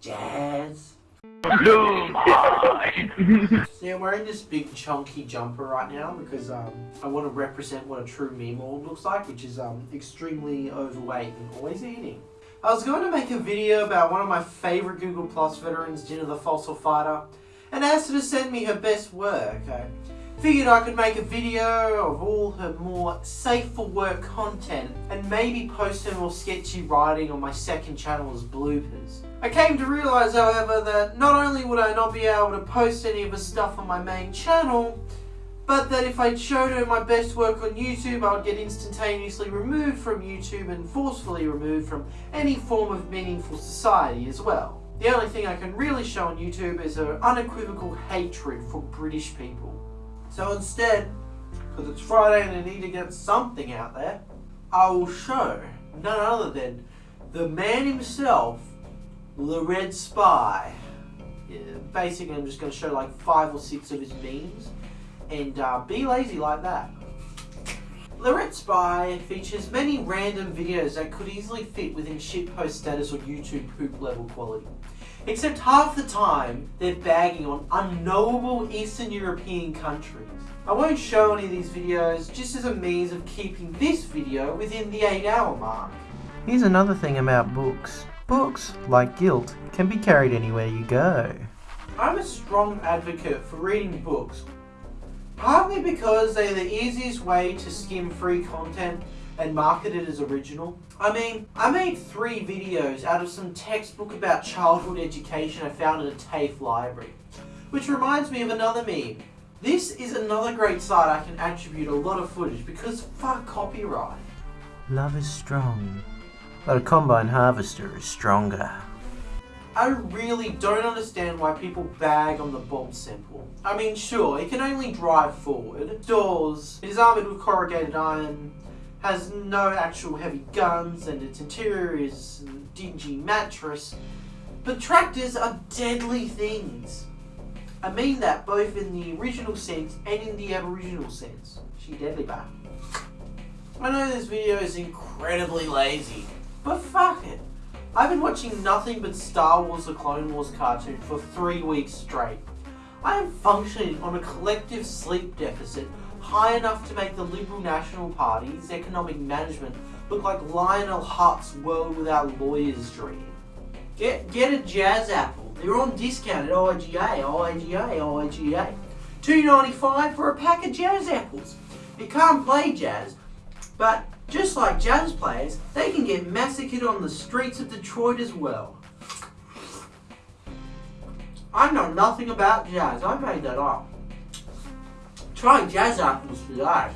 Jazz. See, I'm wearing this big chunky jumper right now because um, I want to represent what a true meme world looks like, which is um, extremely overweight and always eating. I was going to make a video about one of my favourite Google Plus veterans, Jenna the Fossil Fighter, and asked her to send me her best work. I figured I could make a video of all her more safe for work content and maybe post her more sketchy writing on my second channel as bloopers. I came to realise however that not only would I not be able to post any of her stuff on my main channel, but that if I showed her my best work on YouTube, I would get instantaneously removed from YouTube and forcefully removed from any form of meaningful society as well. The only thing I can really show on YouTube is her unequivocal hatred for British people. So instead, because it's Friday and I need to get something out there, I will show none other than the man himself, the Red Spy. Yeah, basically, I'm just going to show like five or six of his memes and uh, be lazy like that. The Red Spy features many random videos that could easily fit within shitpost status or YouTube poop level quality. Except half the time, they're bagging on unknowable Eastern European countries. I won't show any of these videos just as a means of keeping this video within the 8 hour mark. Here's another thing about books. Books, like guilt, can be carried anywhere you go. I'm a strong advocate for reading books, partly because they're the easiest way to skim free content and market it as original. I mean, I made three videos out of some textbook about childhood education I found in a TAFE library. Which reminds me of another meme. This is another great site I can attribute a lot of footage because fuck copyright. Love is strong, but a combine harvester is stronger. I really don't understand why people bag on the Bob Semple. I mean, sure, it can only drive forward. Doors, it is armoured with corrugated iron, has no actual heavy guns, and its interior is a dingy mattress. But tractors are deadly things. I mean that both in the original sense and in the aboriginal sense. She deadly bad. I know this video is incredibly lazy, but fuck it. I've been watching nothing but Star Wars The Clone Wars cartoon for three weeks straight. I am functioning on a collective sleep deficit high enough to make the Liberal National Party's economic management look like Lionel Hutz World Without Lawyers dream. Get, get a Jazz Apple. They're on discount at IGA, IGA, IGA. Two ninety five for a pack of Jazz Apples. You can't play jazz, but just like jazz players, they can get massacred on the streets of Detroit as well. I know nothing about jazz, I made that up. Try jazz apples for that.